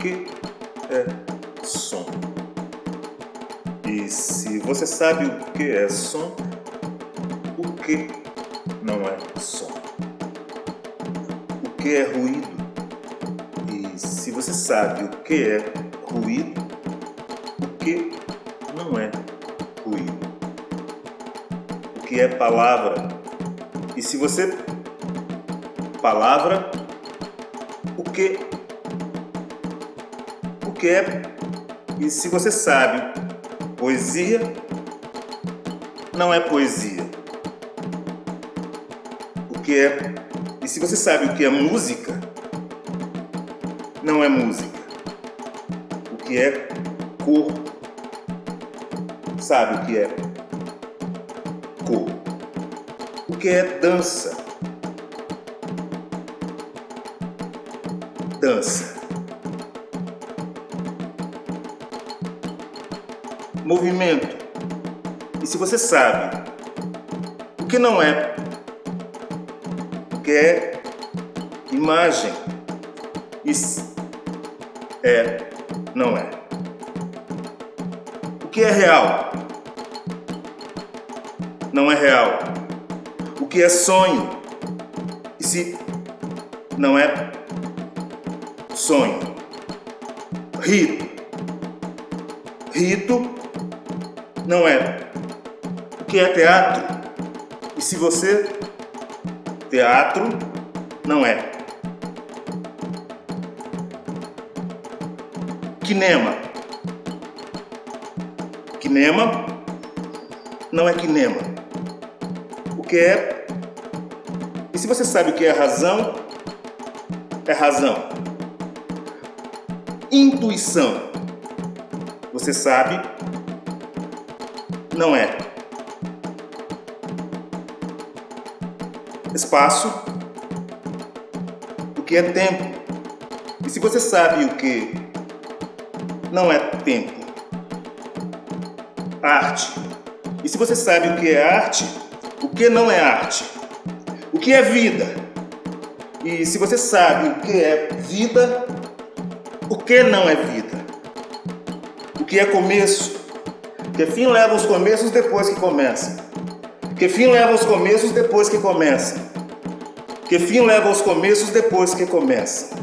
que é som. E se você sabe o que é som, o que não é som? O que é ruído? E se você sabe o que é ruído, o que não é ruído? O que é palavra? E se você palavra, o que que é e se você sabe poesia não é poesia. O que é e se você sabe o que é música não é música. O que é cor sabe o que é cor. O que é dança dança. Movimento. E se você sabe o que não é, o que é imagem, isso é, não é. O que é real? Não é real. O que é sonho? E se não é sonho. Rito. Rito não é o que é teatro. E se você teatro não é. Kinema. Kinema não é kinema. O que é? E se você sabe o que é razão, é razão. Intuição. Você sabe? Não é. Espaço. O que é tempo? E se você sabe o que não é tempo? Arte. E se você sabe o que é arte, o que não é arte? O que é vida? E se você sabe o que é vida, o que não é vida? O que é começo? Que fim leva os começos depois que começa? Que fim leva os começos depois que começa? Que fim leva os começos depois que começa?